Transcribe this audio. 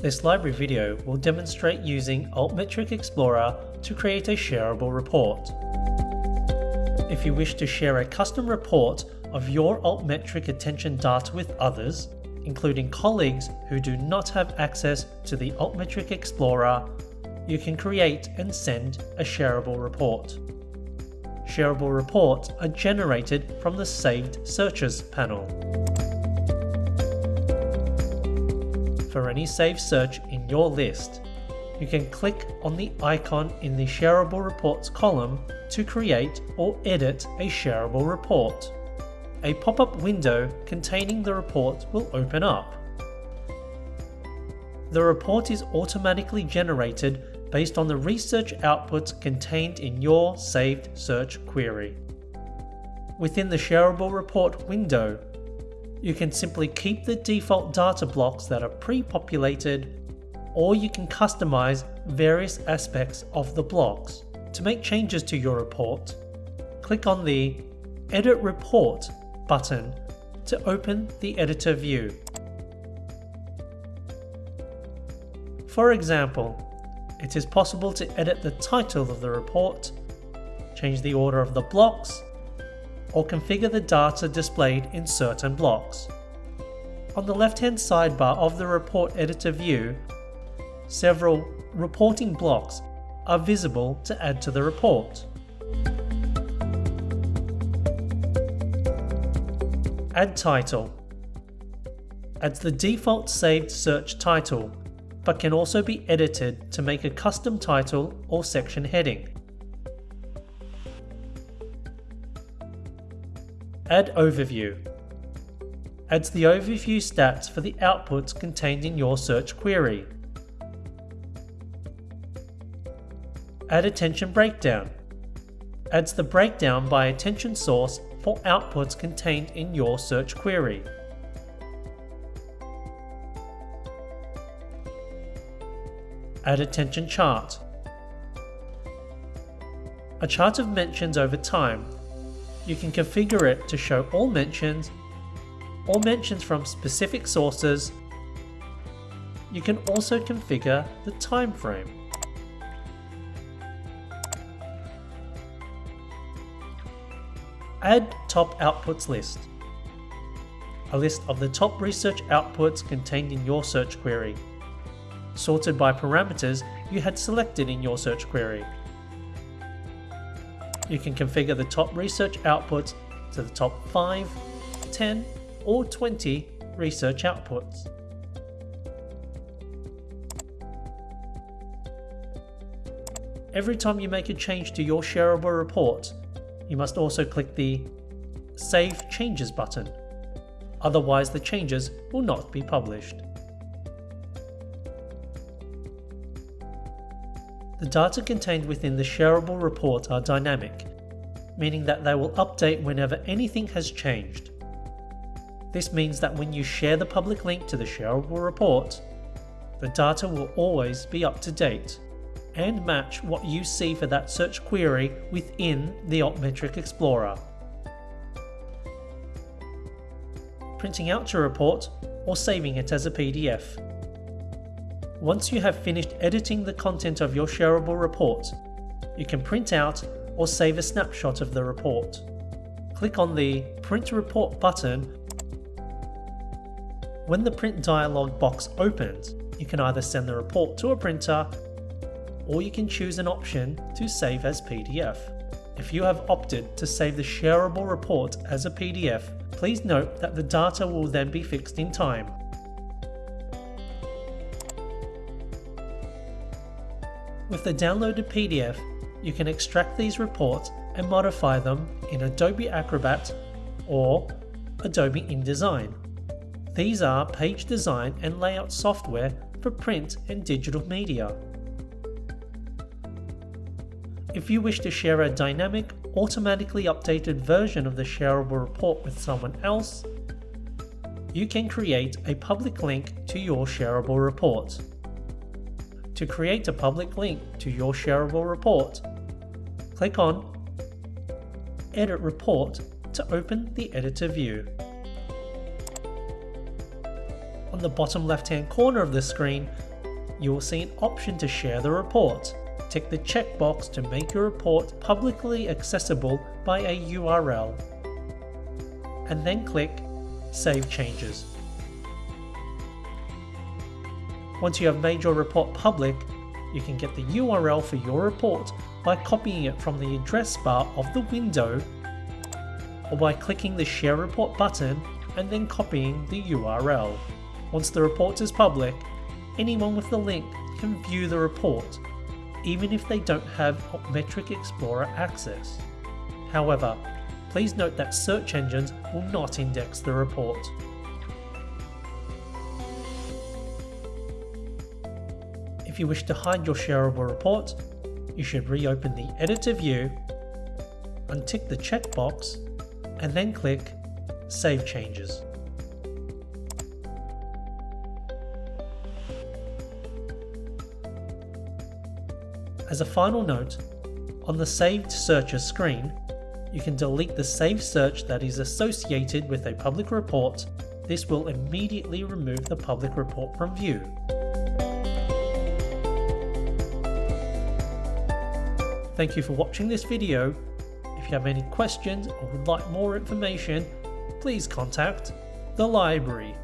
This library video will demonstrate using Altmetric Explorer to create a shareable report. If you wish to share a custom report of your Altmetric attention data with others, including colleagues who do not have access to the Altmetric Explorer, you can create and send a shareable report. Shareable reports are generated from the Saved Searches panel. For any saved search in your list, you can click on the icon in the Shareable Reports column to create or edit a shareable report. A pop-up window containing the report will open up. The report is automatically generated based on the research outputs contained in your saved search query. Within the shareable report window, you can simply keep the default data blocks that are pre-populated or you can customize various aspects of the blocks. To make changes to your report, click on the Edit Report button to open the editor view. For example, it is possible to edit the title of the report, change the order of the blocks, or configure the data displayed in certain blocks. On the left-hand sidebar of the report editor view, several reporting blocks are visible to add to the report. Add title adds the default saved search title, but can also be edited to make a custom title or section heading. Add overview adds the overview stats for the outputs contained in your search query. Add attention breakdown adds the breakdown by attention source for outputs contained in your search query. Add attention chart a chart of mentions over time you can configure it to show all mentions or mentions from specific sources. You can also configure the time frame. Add top outputs list. A list of the top research outputs contained in your search query, sorted by parameters you had selected in your search query you can configure the top research outputs to the top 5, 10 or 20 research outputs. Every time you make a change to your shareable report, you must also click the Save Changes button, otherwise the changes will not be published. The data contained within the shareable report are dynamic, meaning that they will update whenever anything has changed. This means that when you share the public link to the shareable report, the data will always be up to date and match what you see for that search query within the Altmetric Explorer. Printing out your report or saving it as a PDF. Once you have finished editing the content of your shareable report, you can print out or save a snapshot of the report. Click on the Print Report button. When the print dialog box opens, you can either send the report to a printer or you can choose an option to save as PDF. If you have opted to save the shareable report as a PDF, please note that the data will then be fixed in time With the downloaded PDF, you can extract these reports and modify them in Adobe Acrobat or Adobe InDesign. These are page design and layout software for print and digital media. If you wish to share a dynamic, automatically updated version of the shareable report with someone else, you can create a public link to your shareable report. To create a public link to your shareable report, click on Edit Report to open the editor view. On the bottom left hand corner of the screen, you will see an option to share the report. Tick the checkbox to make your report publicly accessible by a URL. And then click Save Changes. Once you have made your report public, you can get the URL for your report by copying it from the address bar of the window or by clicking the Share Report button and then copying the URL. Once the report is public, anyone with the link can view the report, even if they don't have Altmetric Explorer access. However, please note that search engines will not index the report. If you wish to hide your shareable report, you should reopen the editor view, untick the checkbox, and then click Save Changes. As a final note, on the Saved Searches screen, you can delete the saved search that is associated with a public report. This will immediately remove the public report from view. Thank you for watching this video. If you have any questions or would like more information, please contact the library.